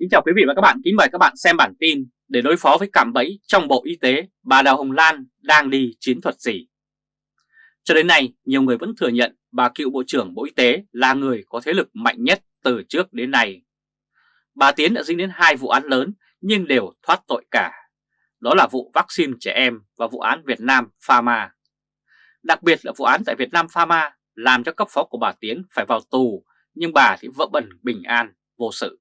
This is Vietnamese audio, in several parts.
Kính chào quý vị và các bạn, kính mời các bạn xem bản tin để đối phó với cảm bẫy trong Bộ Y tế, bà Đào Hồng Lan đang đi chiến thuật gì? Cho đến nay, nhiều người vẫn thừa nhận bà cựu Bộ trưởng Bộ Y tế là người có thế lực mạnh nhất từ trước đến nay. Bà Tiến đã dính đến hai vụ án lớn nhưng đều thoát tội cả. Đó là vụ vaccine trẻ em và vụ án Việt Nam Pharma. Đặc biệt là vụ án tại Việt Nam Pharma làm cho cấp phó của bà Tiến phải vào tù nhưng bà thì vỡ bẩn bình an, vô sự.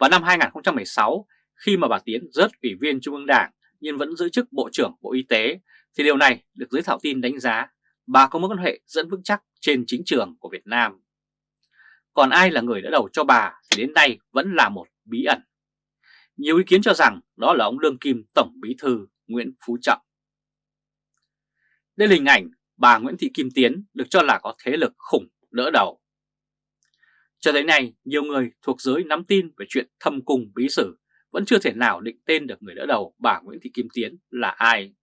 Vào năm 2016, khi mà bà Tiến rớt ủy viên Trung ương Đảng nhưng vẫn giữ chức Bộ trưởng Bộ Y tế, thì điều này được giới thảo tin đánh giá bà có mối quan hệ dẫn vững chắc trên chính trường của Việt Nam. Còn ai là người đã đầu cho bà thì đến nay vẫn là một bí ẩn. Nhiều ý kiến cho rằng đó là ông Lương Kim Tổng Bí Thư Nguyễn Phú Trọng. Đây là hình ảnh bà Nguyễn Thị Kim Tiến được cho là có thế lực khủng đỡ đầu. Cho tới nay, nhiều người thuộc giới nắm tin về chuyện thâm cung bí sử vẫn chưa thể nào định tên được người đỡ đầu bà Nguyễn Thị Kim Tiến là ai.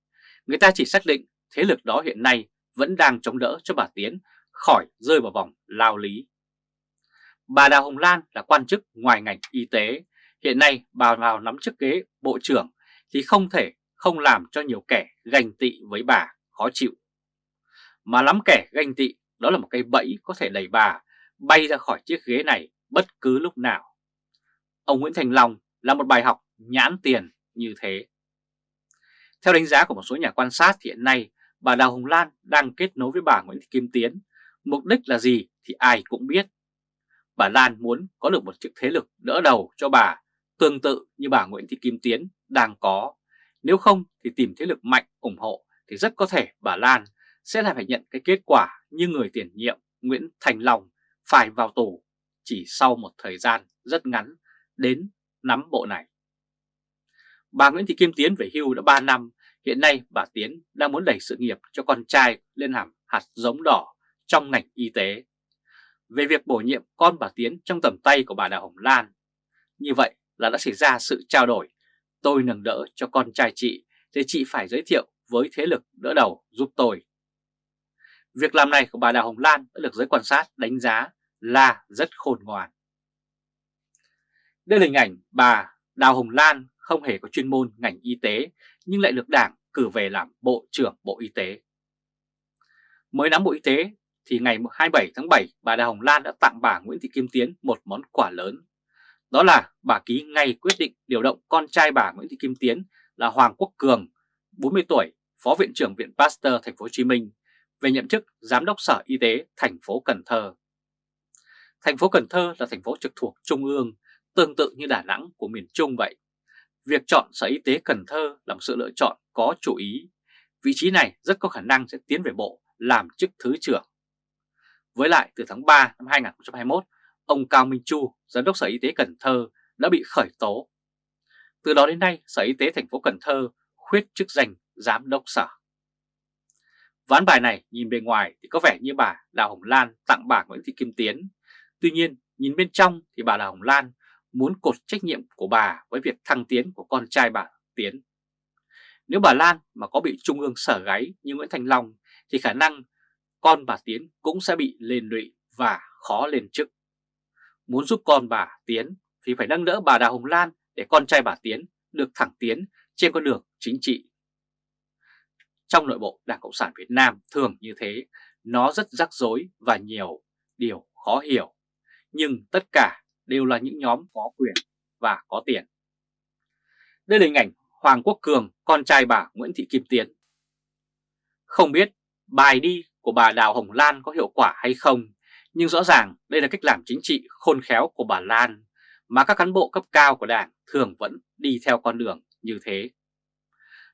Người ta chỉ xác định thế lực đó hiện nay vẫn đang chống đỡ cho bà Tiến khỏi rơi vào vòng lao lý. Bà Đào Hồng Lan là quan chức ngoài ngành y tế, hiện nay bà vào nắm chức ghế bộ trưởng thì không thể không làm cho nhiều kẻ ganh tị với bà khó chịu. Mà lắm kẻ ganh tị đó là một cây bẫy có thể đẩy bà bay ra khỏi chiếc ghế này bất cứ lúc nào. Ông Nguyễn Thành Long là một bài học nhãn tiền như thế. Theo đánh giá của một số nhà quan sát thì hiện nay bà Đào Hồng Lan đang kết nối với bà Nguyễn Thị Kim Tiến. Mục đích là gì thì ai cũng biết. Bà Lan muốn có được một chiếc thế lực đỡ đầu cho bà, tương tự như bà Nguyễn Thị Kim Tiến đang có. Nếu không thì tìm thế lực mạnh ủng hộ thì rất có thể bà Lan sẽ lại phải nhận cái kết quả như người tiền nhiệm Nguyễn Thành Long phải vào tù chỉ sau một thời gian rất ngắn đến nắm bộ này. Bà Nguyễn Thị Kim Tiến về hưu đã 3 năm, hiện nay bà Tiến đang muốn đẩy sự nghiệp cho con trai lên làm hạt giống đỏ trong ngành y tế. Về việc bổ nhiệm con bà Tiến trong tầm tay của bà Đào Hồng Lan, như vậy là đã xảy ra sự trao đổi, tôi nâng đỡ cho con trai chị thì chị phải giới thiệu với thế lực đỡ đầu giúp tôi. Việc làm này của bà Đào Hồng Lan đã được giới quan sát đánh giá là rất khôn ngoan. Đây là hình ảnh bà Đào Hồng Lan không hề có chuyên môn ngành y tế nhưng lại được Đảng cử về làm Bộ trưởng Bộ Y tế. Mới nắm Bộ Y tế thì ngày 27 tháng 7 bà Đào Hồng Lan đã tặng bà Nguyễn Thị Kim Tiến một món quà lớn. Đó là bà ký ngay quyết định điều động con trai bà Nguyễn Thị Kim Tiến là Hoàng Quốc Cường, 40 tuổi, Phó Viện trưởng Viện Pasteur Thành phố Hồ Chí Minh về nhậm chức Giám đốc Sở Y tế thành phố Cần Thơ. Thành phố Cần Thơ là thành phố trực thuộc Trung ương, tương tự như Đà Nẵng của miền Trung vậy. Việc chọn Sở Y tế Cần Thơ là một sự lựa chọn có chủ ý. Vị trí này rất có khả năng sẽ tiến về bộ làm chức Thứ trưởng. Với lại từ tháng 3 năm 2021, ông Cao Minh Chu, Giám đốc Sở Y tế Cần Thơ đã bị khởi tố. Từ đó đến nay, Sở Y tế thành phố Cần Thơ khuyết chức danh Giám đốc Sở. Ván bài này nhìn bề ngoài thì có vẻ như bà Đào Hồng Lan tặng bà Nguyễn Thị Kim Tiến Tuy nhiên, nhìn bên trong thì bà Đào Hồng Lan muốn cột trách nhiệm của bà với việc thăng tiến của con trai bà Tiến. Nếu bà Lan mà có bị trung ương sở gáy như Nguyễn Thành Long thì khả năng con bà Tiến cũng sẽ bị lên lụy và khó lên chức. Muốn giúp con bà Tiến thì phải nâng đỡ bà Đào Hồng Lan để con trai bà Tiến được thẳng tiến trên con đường chính trị. Trong nội bộ Đảng Cộng sản Việt Nam thường như thế, nó rất rắc rối và nhiều điều khó hiểu nhưng tất cả đều là những nhóm có quyền và có tiền. Đây là hình ảnh Hoàng Quốc Cường, con trai bà Nguyễn Thị Kim Tiến. Không biết bài đi của bà Đào Hồng Lan có hiệu quả hay không, nhưng rõ ràng đây là cách làm chính trị khôn khéo của bà Lan mà các cán bộ cấp cao của Đảng thường vẫn đi theo con đường như thế.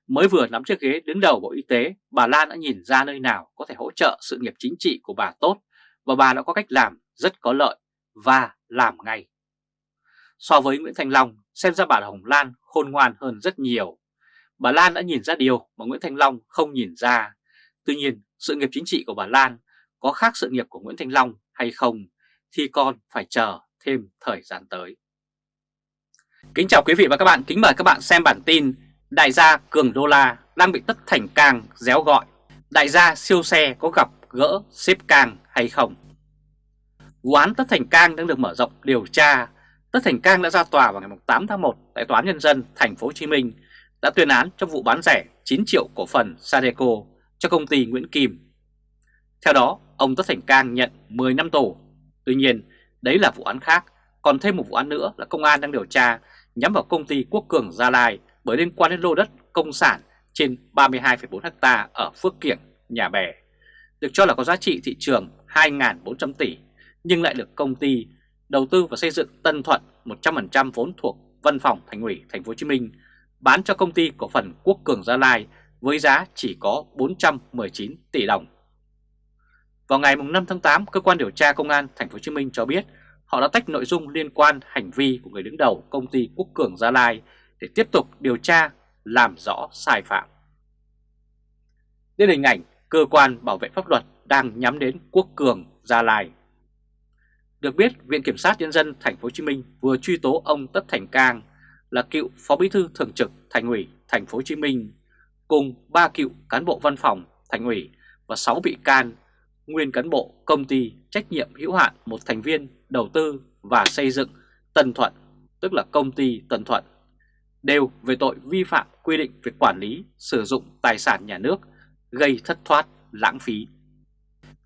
Mới vừa nắm chiếc ghế đứng đầu Bộ Y tế, bà Lan đã nhìn ra nơi nào có thể hỗ trợ sự nghiệp chính trị của bà tốt và bà đã có cách làm rất có lợi và làm ngay. So với Nguyễn Thành Long, xem ra bà Hồng Lan khôn ngoan hơn rất nhiều. Bà Lan đã nhìn ra điều mà Nguyễn Thành Long không nhìn ra. Tuy nhiên, sự nghiệp chính trị của bà Lan có khác sự nghiệp của Nguyễn Thành Long hay không thì còn phải chờ thêm thời gian tới. Kính chào quý vị và các bạn, kính mời các bạn xem bản tin Đại gia Cường Đô La đang bị Tất Thành Cang réo gọi Đại gia siêu xe có gặp gỡ xếp Cang hay không? Vụ án Tất Thành Cang đang được mở rộng điều tra. Tất Thành Cang đã ra tòa vào ngày 8 tháng 1 tại Tòa án Nhân dân thành phố Hồ Chí Minh đã tuyên án trong vụ bán rẻ 9 triệu cổ phần Sadeco cho công ty Nguyễn Kim. Theo đó, ông Tất Thành Cang nhận 10 năm tù. Tuy nhiên, đấy là vụ án khác, còn thêm một vụ án nữa là công an đang điều tra nhắm vào công ty Quốc Cường Gia Lai bởi liên quan đến lô đất công sản trên 32,4 ha ở Phước Kiểng, Nhà Bè, được cho là có giá trị thị trường 2.400 tỷ, nhưng lại được công ty đầu tư và xây dựng Tân Thuận 100% vốn thuộc Văn phòng Thành ủy Thành phố Hồ Chí Minh bán cho công ty cổ phần Quốc Cường Gia Lai với giá chỉ có 419 tỷ đồng. Vào ngày 5 tháng 8, cơ quan điều tra công an Thành phố Hồ Chí Minh cho biết họ đã tách nội dung liên quan hành vi của người đứng đầu công ty Quốc Cường Gia Lai để tiếp tục điều tra, làm rõ sai phạm. Đây là hình ảnh cơ quan bảo vệ pháp luật đang nhắm đến Quốc Cường Gia Lai. Được biết, Viện Kiểm sát Nhân dân Thành phố Hồ Chí Minh vừa truy tố ông Tất Thành Cang là cựu Phó Bí thư Thường trực Thành ủy Thành phố Hồ Chí Minh cùng ba cựu cán bộ văn phòng Thành ủy và 6 bị can nguyên cán bộ công ty trách nhiệm hữu hạn một thành viên đầu tư và xây dựng Tân Thuận, tức là công ty Tân Thuận, đều về tội vi phạm quy định về quản lý sử dụng tài sản nhà nước gây thất thoát, lãng phí.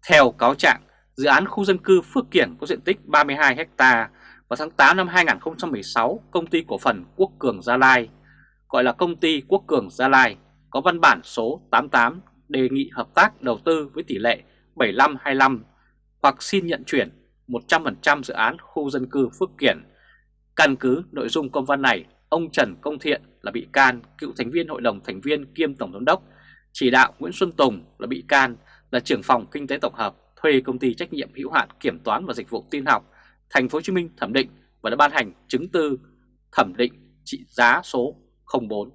Theo cáo trạng, dự án khu dân cư Phước Kiển có diện tích 32 ha vào tháng 8 năm 2016, công ty cổ phần Quốc Cường Gia Lai, gọi là công ty Quốc Cường Gia Lai, có văn bản số 88 đề nghị hợp tác đầu tư với tỷ lệ 75-25 hoặc xin nhận chuyển 100% dự án khu dân cư Phước Kiển. Căn cứ nội dung công văn này, ông Trần Công Thiện là bị can, cựu thành viên hội đồng thành viên kiêm tổng giám đốc, chỉ đạo Nguyễn Xuân Tùng là bị can, là trưởng phòng kinh tế tổng hợp, thuê công ty trách nhiệm hữu hạn kiểm toán và dịch vụ tin học Thành phố Hồ Chí Minh thẩm định và đã ban hành chứng tư thẩm định trị giá số 04.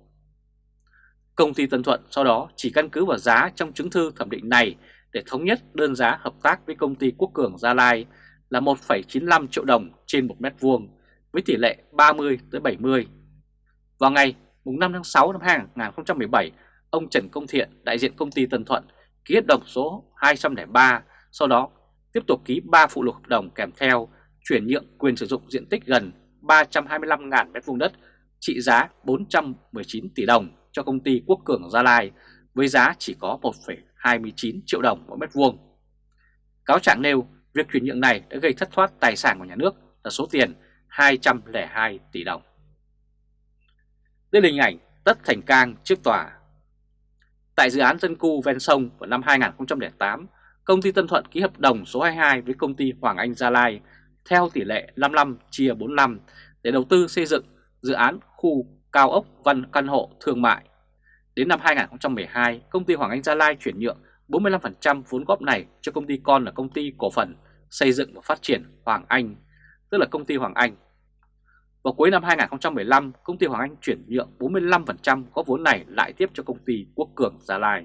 Công ty Tân Thuận sau đó chỉ căn cứ vào giá trong chứng thư thẩm định này để thống nhất đơn giá hợp tác với công ty Quốc Cường Gia Lai là 1,95 triệu đồng trên 1 mét vuông với tỷ lệ 30 tới 70. Vào ngày 5 tháng 6 năm 2017, ông Trần Công Thiện, đại diện công ty Tân Thuận, ký hợp đồng số 203, sau đó tiếp tục ký 3 phụ lục hợp đồng kèm theo chuyển nhượng quyền sử dụng diện tích gần 325.000 m2 đất trị giá 419 tỷ đồng cho công ty Quốc Cường Gia Lai với giá chỉ có 1,29 triệu đồng mỗi mét vuông. Cáo trạng nêu việc chuyển nhượng này đã gây thất thoát tài sản của nhà nước là số tiền 202 tỷ đồng. Đây là hình ảnh Tất Thành Cang trước tòa. Tại dự án dân cư ven sông vào năm 2008, công ty Tân Thuận ký hợp đồng số 22 với công ty Hoàng Anh Gia Lai theo tỷ lệ 55 chia 45 để đầu tư xây dựng dự án khu cao ốc văn căn hộ thương mại. Đến năm 2012, công ty Hoàng Anh Gia Lai chuyển nhượng 45% vốn góp này cho công ty con là công ty cổ phần xây dựng và phát triển Hoàng Anh, tức là công ty Hoàng Anh. Vào cuối năm 2015, công ty Hoàng Anh chuyển nhượng 45% có vốn này lại tiếp cho công ty Quốc Cường Gia Lai.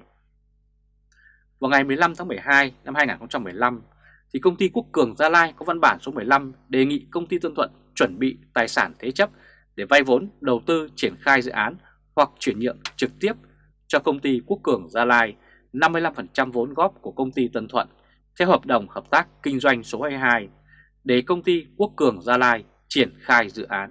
Vào ngày 15 tháng 12 năm 2015, thì công ty Quốc Cường Gia Lai có văn bản số 15 đề nghị công ty Tân Thuận chuẩn bị tài sản thế chấp để vay vốn đầu tư triển khai dự án hoặc chuyển nhượng trực tiếp cho công ty Quốc Cường Gia Lai 55% vốn góp của công ty Tân Thuận theo hợp đồng hợp tác kinh doanh số 22 để công ty Quốc Cường Gia Lai triển khai dự án.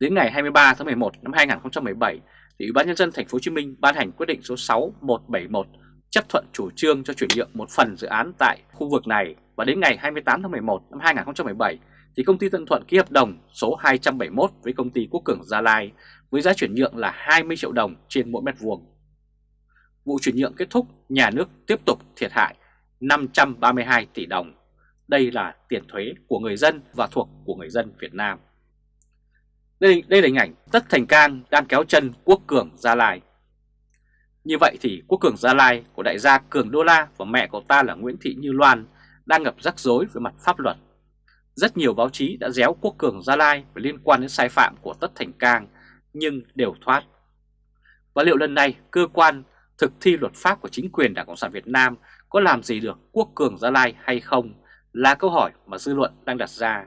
Đến ngày 23 tháng 11 năm 2017, thì Ủy ban nhân dân thành phố Hồ Chí Minh ban hành quyết định số 6171 chấp thuận chủ trương cho chuyển nhượng một phần dự án tại khu vực này và đến ngày 28 tháng 11 năm 2017 thì công ty Tân Thuận ký hợp đồng số 271 với công ty Quốc Cường Gia Lai với giá chuyển nhượng là 20 triệu đồng trên mỗi mét vuông. Vụ chuyển nhượng kết thúc, nhà nước tiếp tục thiệt hại 532 tỷ đồng. Đây là tiền thuế của người dân và thuộc của người dân Việt Nam. Đây, đây là hình ảnh Tất Thành Cang đang kéo chân Quốc Cường Gia Lai. Như vậy thì Quốc Cường Gia Lai của đại gia Cường Đô La và mẹ của ta là Nguyễn Thị Như Loan đang gặp rắc rối về mặt pháp luật. Rất nhiều báo chí đã déo Quốc Cường Gia Lai về liên quan đến sai phạm của Tất Thành Cang, nhưng đều thoát. Và liệu lần này cơ quan thực thi luật pháp của chính quyền Đảng Cộng sản Việt Nam có làm gì được Quốc Cường Gia Lai hay không là câu hỏi mà dư luận đang đặt ra.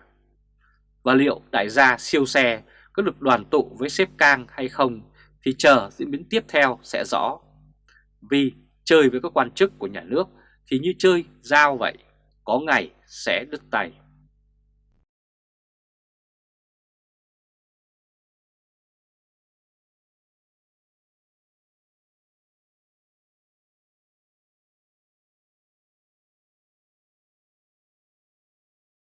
Và liệu đại gia siêu xe có được đoàn tụ với sếp Cang hay không thì chờ diễn biến tiếp theo sẽ rõ. Vì chơi với các quan chức của nhà nước thì như chơi dao vậy, có ngày sẽ đứt tay.